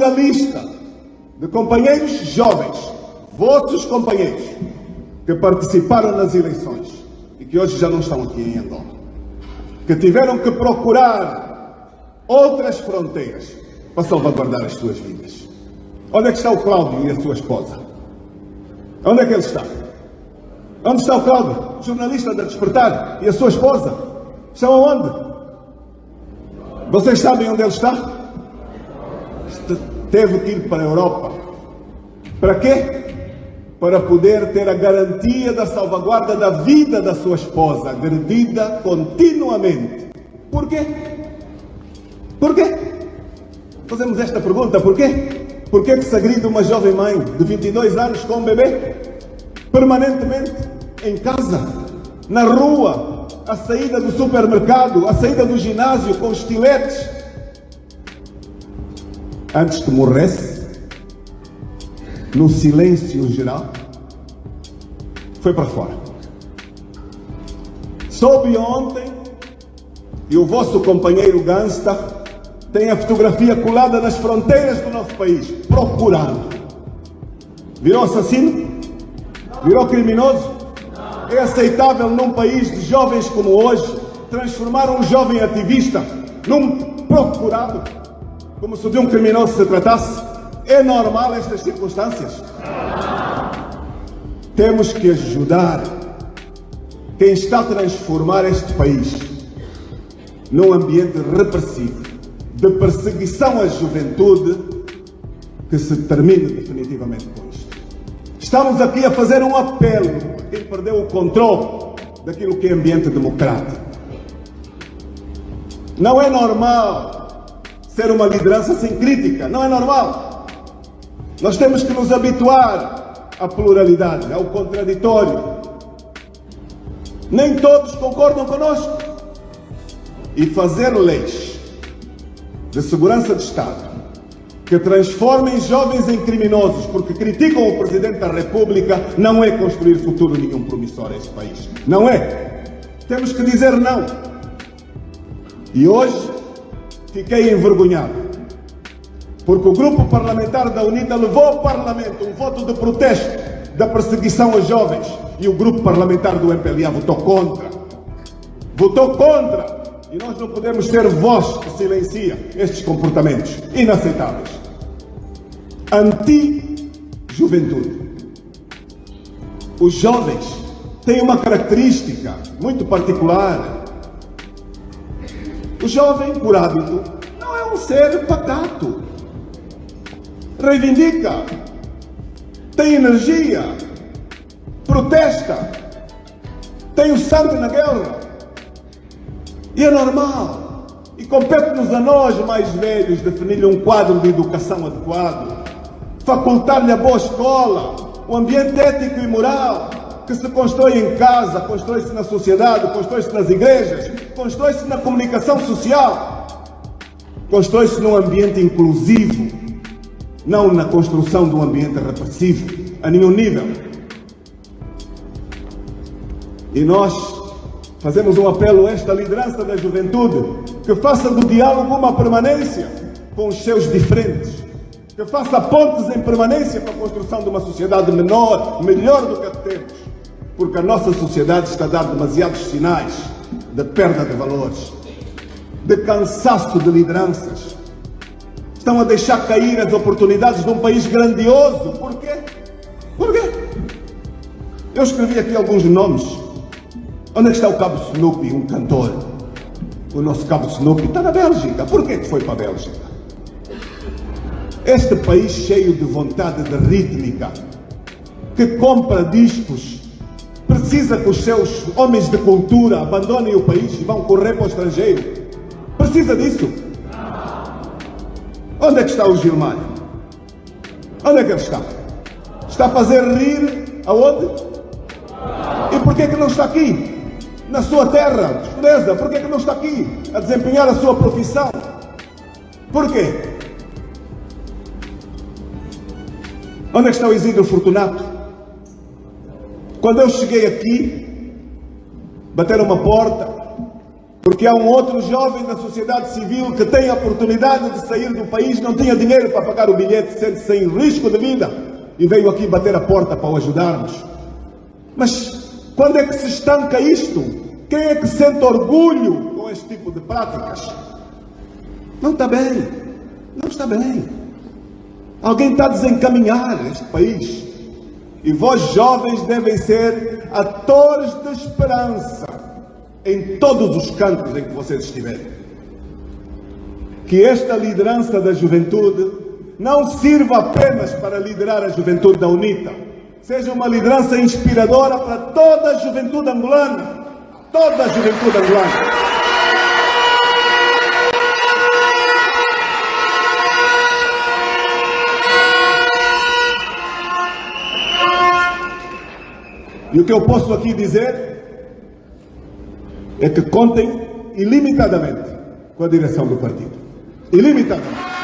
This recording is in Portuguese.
longa lista de companheiros jovens, vossos companheiros, que participaram nas eleições e que hoje já não estão aqui em Angola, que tiveram que procurar outras fronteiras para salvaguardar as suas vidas. Onde é que está o Cláudio e a sua esposa? Onde é que ele está? Onde está o Cláudio, jornalista da Despertar, e a sua esposa? Estão aonde? Vocês sabem onde ele está? Teve que ir para a Europa. Para quê? Para poder ter a garantia da salvaguarda da vida da sua esposa, agredida continuamente. Por quê? Por quê? Fazemos esta pergunta, por quê? Por que se agride uma jovem mãe de 22 anos com um bebê? Permanentemente, em casa, na rua, a saída do supermercado, a saída do ginásio com estiletes. Antes que morresse, no silêncio geral, foi para fora. Soube ontem, e o vosso companheiro Gansta tem a fotografia colada nas fronteiras do nosso país, procurado. Virou assassino? Virou criminoso? É aceitável num país de jovens como hoje transformar um jovem ativista num procurado? Como se de um criminoso se tratasse? É normal estas circunstâncias? Temos que ajudar quem está a transformar este país num ambiente repressivo de perseguição à juventude que se termine definitivamente com isto. Estamos aqui a fazer um apelo a quem perdeu o controle daquilo que é ambiente democrático. Não é normal ser uma liderança sem crítica, não é normal. Nós temos que nos habituar à pluralidade, ao contraditório. Nem todos concordam conosco. E fazer leis de segurança de Estado que transformem jovens em criminosos porque criticam o Presidente da República não é construir futuro nenhum promissor a este país. Não é. Temos que dizer não. E hoje fiquei envergonhado porque o grupo parlamentar da UNITA levou ao Parlamento um voto de protesto da perseguição aos jovens e o grupo parlamentar do MPLA votou contra. Votou contra e nós não podemos ser voz que silencia estes comportamentos inaceitáveis. Anti-juventude. Os jovens têm uma característica muito particular. O jovem, por hábito, não é um ser pacato. Reivindica, tem energia, protesta, tem o sangue na guerra. E é normal. E compete-nos a nós, mais velhos, definir-lhe um quadro de educação adequado, facultar-lhe a boa escola, o ambiente ético e moral que se constrói em casa, constrói-se na sociedade, constrói-se nas igrejas, constrói-se na comunicação social, constrói-se num ambiente inclusivo, não na construção de um ambiente repressivo, a nenhum nível. E nós Fazemos um apelo a esta liderança da juventude que faça do diálogo uma permanência com os seus diferentes, que faça pontes em permanência para a construção de uma sociedade menor, melhor do que a que temos, porque a nossa sociedade está a dar demasiados sinais de perda de valores, de cansaço de lideranças. Estão a deixar cair as oportunidades de um país grandioso. Por quê? Por quê? Eu escrevi aqui alguns nomes Onde é está o Cabo Snoopy, um cantor? O nosso Cabo Snoopy está na Bélgica. Por que foi para a Bélgica? Este país cheio de vontade de rítmica, que compra discos, precisa que os seus homens de cultura abandonem o país e vão correr para o estrangeiro. Precisa disso. Onde é que está o Gilmar? Onde é que ele está? Está a fazer rir aonde? E por que, que não está aqui? na sua terra, beleza, por que, que não está aqui a desempenhar a sua profissão? Por quê? Onde é que está o Isidro Fortunato? Quando eu cheguei aqui, bateram uma porta, porque há um outro jovem da sociedade civil que tem a oportunidade de sair do país, não tinha dinheiro para pagar o bilhete, sente-se em risco de vida e veio aqui bater a porta para o ajudarmos. Mas quando é que se estanca isto? Quem é que sente orgulho com este tipo de práticas? Não está bem. Não está bem. Alguém está a desencaminhar este país. E vós, jovens, devem ser atores de esperança em todos os cantos em que vocês estiverem. Que esta liderança da juventude não sirva apenas para liderar a juventude da UNITA, seja uma liderança inspiradora para toda a juventude angolana. Toda a juventude angolana. E o que eu posso aqui dizer é que contem ilimitadamente com a direção do partido. Ilimitadamente.